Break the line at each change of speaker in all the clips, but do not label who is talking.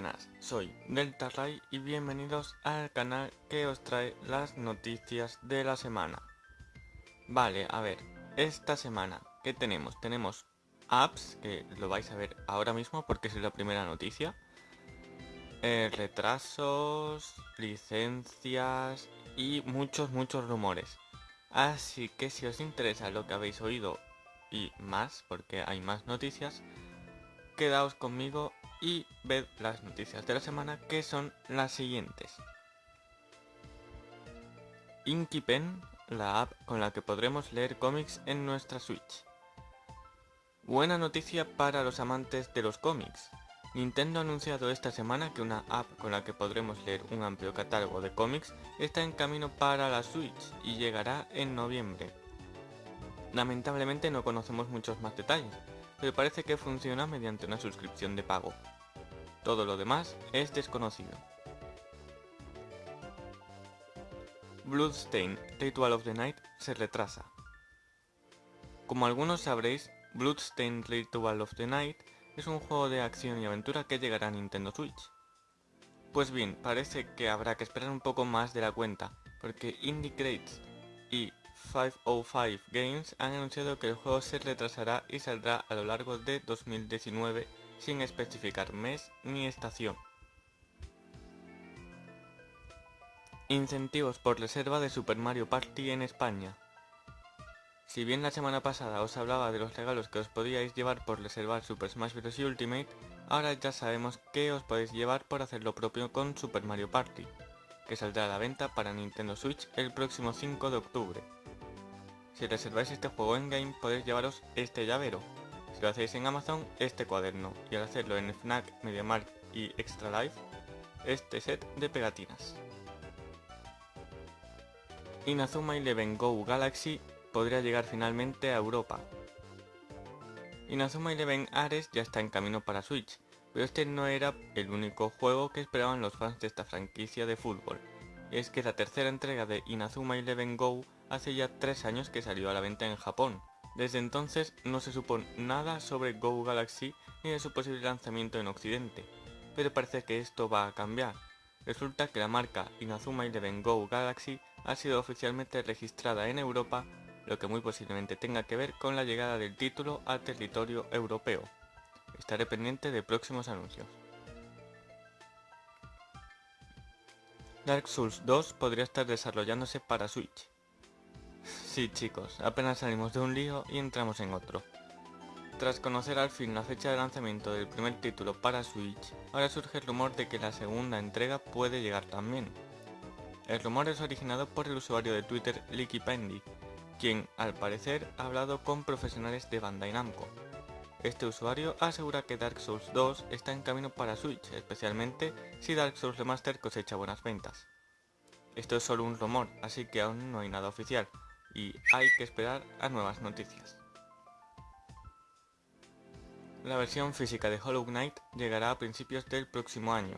buenas, soy Delta Ray y bienvenidos al canal que os trae las noticias de la semana. Vale, a ver, esta semana, ¿qué tenemos? Tenemos apps, que lo vais a ver ahora mismo porque es la primera noticia. Eh, retrasos, licencias y muchos, muchos rumores. Así que si os interesa lo que habéis oído y más, porque hay más noticias, quedaos conmigo y ved las noticias de la semana que son las siguientes. Inkipen, la app con la que podremos leer cómics en nuestra Switch. Buena noticia para los amantes de los cómics. Nintendo ha anunciado esta semana que una app con la que podremos leer un amplio catálogo de cómics está en camino para la Switch y llegará en noviembre. Lamentablemente no conocemos muchos más detalles, pero parece que funciona mediante una suscripción de pago. Todo lo demás es desconocido. Bloodstain Ritual of the Night se retrasa. Como algunos sabréis, Bloodstain Ritual of the Night es un juego de acción y aventura que llegará a Nintendo Switch. Pues bien, parece que habrá que esperar un poco más de la cuenta, porque Indie Crates y 505 Games han anunciado que el juego se retrasará y saldrá a lo largo de 2019 sin especificar mes ni estación. Incentivos por reserva de Super Mario Party en España. Si bien la semana pasada os hablaba de los regalos que os podíais llevar por reservar Super Smash Bros. Ultimate, ahora ya sabemos que os podéis llevar por hacer lo propio con Super Mario Party, que saldrá a la venta para Nintendo Switch el próximo 5 de octubre. Si reserváis este juego en game podéis llevaros este llavero, si lo hacéis en Amazon, este cuaderno, y al hacerlo en FNAC, MediaMarkt y Extra Life, este set de pegatinas. Inazuma Eleven Go Galaxy podría llegar finalmente a Europa. Inazuma Eleven Ares ya está en camino para Switch, pero este no era el único juego que esperaban los fans de esta franquicia de fútbol. Y es que la tercera entrega de Inazuma Eleven Go hace ya tres años que salió a la venta en Japón, desde entonces no se supo nada sobre Go Galaxy ni de su posible lanzamiento en Occidente, pero parece que esto va a cambiar. Resulta que la marca Inazuma Eleven Go Galaxy ha sido oficialmente registrada en Europa, lo que muy posiblemente tenga que ver con la llegada del título a territorio europeo. Estaré pendiente de próximos anuncios. Dark Souls 2 podría estar desarrollándose para Switch. Sí chicos, apenas salimos de un lío y entramos en otro. Tras conocer al fin la fecha de lanzamiento del primer título para Switch, ahora surge el rumor de que la segunda entrega puede llegar también. El rumor es originado por el usuario de Twitter Licky Pendy, quien al parecer ha hablado con profesionales de Bandai Namco. Este usuario asegura que Dark Souls 2 está en camino para Switch, especialmente si Dark Souls Remaster cosecha buenas ventas. Esto es solo un rumor, así que aún no hay nada oficial, y hay que esperar a nuevas noticias. La versión física de Hollow Knight llegará a principios del próximo año.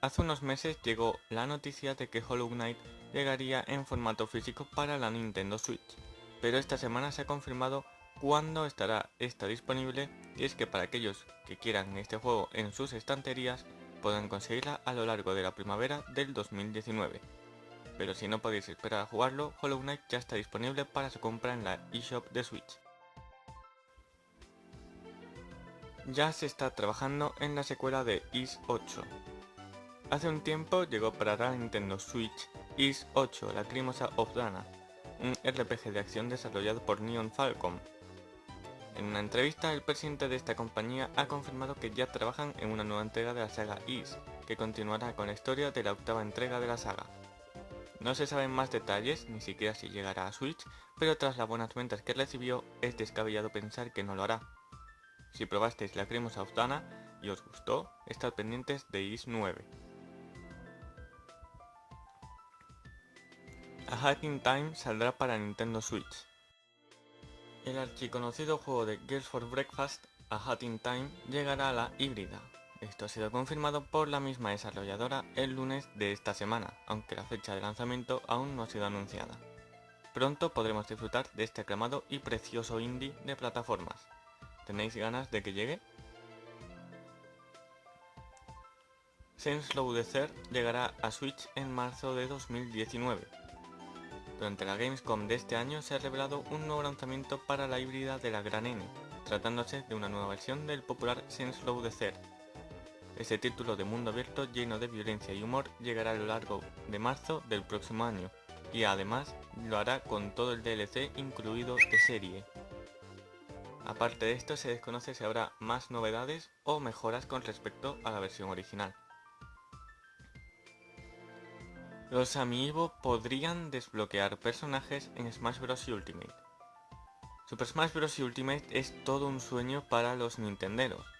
Hace unos meses llegó la noticia de que Hollow Knight llegaría en formato físico para la Nintendo Switch, pero esta semana se ha confirmado cuándo estará esta disponible y es que para aquellos que quieran este juego en sus estanterías podrán conseguirla a lo largo de la primavera del 2019 pero si no podéis esperar a jugarlo, Hollow Knight ya está disponible para su compra en la eShop de Switch. Ya se está trabajando en la secuela de Is 8. Hace un tiempo llegó para la Nintendo Switch Is 8 Lacrimosa of Dana, un RPG de acción desarrollado por Neon Falcon. En una entrevista, el presidente de esta compañía ha confirmado que ya trabajan en una nueva entrega de la saga Is, que continuará con la historia de la octava entrega de la saga. No se saben más detalles, ni siquiera si llegará a Switch, pero tras las buenas ventas que recibió, es descabellado pensar que no lo hará. Si probasteis la Cremosa Austana y os gustó, estad pendientes de Is 9. A Hacking Time saldrá para Nintendo Switch. El archiconocido juego de Girls for Breakfast, A Hatting Time, llegará a la híbrida, esto ha sido confirmado por la misma desarrolladora el lunes de esta semana, aunque la fecha de lanzamiento aún no ha sido anunciada. Pronto podremos disfrutar de este aclamado y precioso indie de plataformas. ¿Tenéis ganas de que llegue? Saints Row Desert llegará a Switch en marzo de 2019. Durante la Gamescom de este año se ha revelado un nuevo lanzamiento para la híbrida de la Gran N, tratándose de una nueva versión del popular Saints Row Desert. Este título de mundo abierto lleno de violencia y humor llegará a lo largo de marzo del próximo año, y además lo hará con todo el DLC incluido de serie. Aparte de esto se desconoce si habrá más novedades o mejoras con respecto a la versión original. Los Amiibo podrían desbloquear personajes en Smash Bros. Ultimate. Super Smash Bros. Ultimate es todo un sueño para los nintenderos.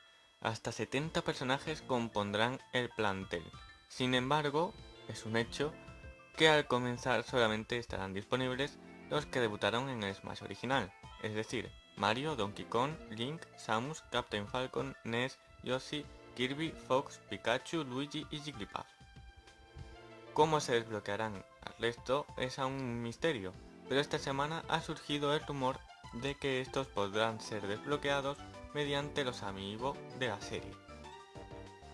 Hasta 70 personajes compondrán el plantel. Sin embargo, es un hecho que al comenzar solamente estarán disponibles los que debutaron en el Smash original, es decir, Mario, Donkey Kong, Link, Samus, Captain Falcon, Ness, Yoshi, Kirby, Fox, Pikachu, Luigi y Jigglypuff. Cómo se desbloquearán al resto es aún un misterio, pero esta semana ha surgido el rumor de que estos podrán ser desbloqueados mediante los amigos de la serie.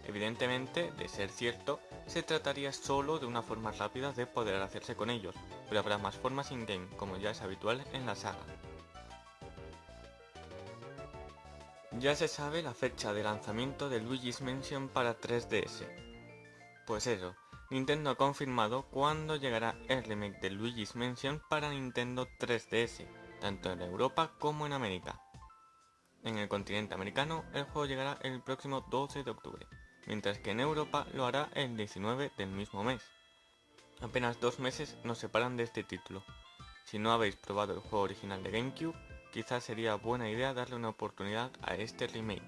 Evidentemente, de ser cierto, se trataría solo de una forma rápida de poder hacerse con ellos, pero habrá más formas in-game, como ya es habitual en la saga. Ya se sabe la fecha de lanzamiento de Luigi's Mansion para 3DS. Pues eso, Nintendo ha confirmado cuándo llegará el remake de Luigi's Mansion para Nintendo 3DS, tanto en Europa como en América. En el continente americano, el juego llegará el próximo 12 de octubre, mientras que en Europa lo hará el 19 del mismo mes. Apenas dos meses nos separan de este título. Si no habéis probado el juego original de GameCube, quizás sería buena idea darle una oportunidad a este remake.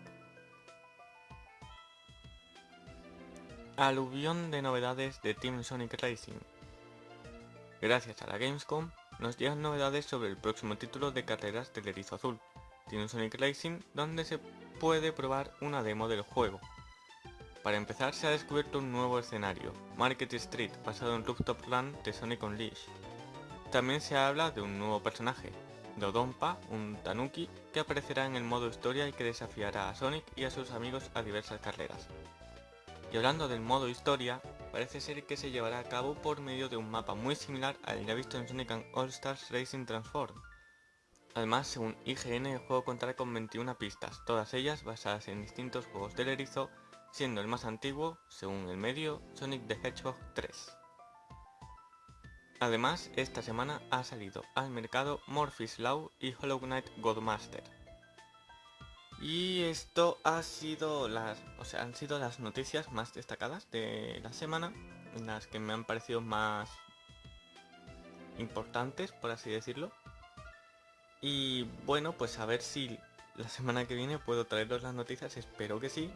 Aluvión de novedades de Team Sonic Racing. Gracias a la Gamescom, nos llegan novedades sobre el próximo título de carreras del Erizo Azul, Team Sonic Racing, donde se puede probar una demo del juego. Para empezar se ha descubierto un nuevo escenario, Market Street, basado en Rooftop Run de Sonic Unleashed. También se habla de un nuevo personaje, Dodonpa, un tanuki que aparecerá en el modo historia y que desafiará a Sonic y a sus amigos a diversas carreras. Y hablando del modo historia, parece ser que se llevará a cabo por medio de un mapa muy similar al ya visto en Sonic All Stars Racing Transform. Además, según IGN, el juego contará con 21 pistas, todas ellas basadas en distintos juegos del erizo, siendo el más antiguo, según el medio, Sonic the Hedgehog 3. Además, esta semana ha salido al mercado Morpheus Law y Hollow Knight Godmaster. Y esto ha sido las, o sea, han sido las noticias más destacadas de la semana, las que me han parecido más importantes, por así decirlo. Y bueno, pues a ver si la semana que viene puedo traeros las noticias, espero que sí.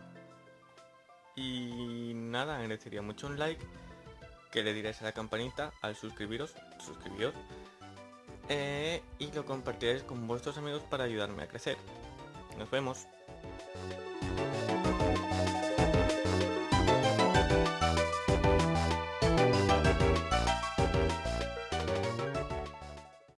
Y nada, agradecería mucho un like que le diréis a la campanita al suscribiros, suscribiros, eh, y lo compartiréis con vuestros amigos para ayudarme a crecer. Nos vemos.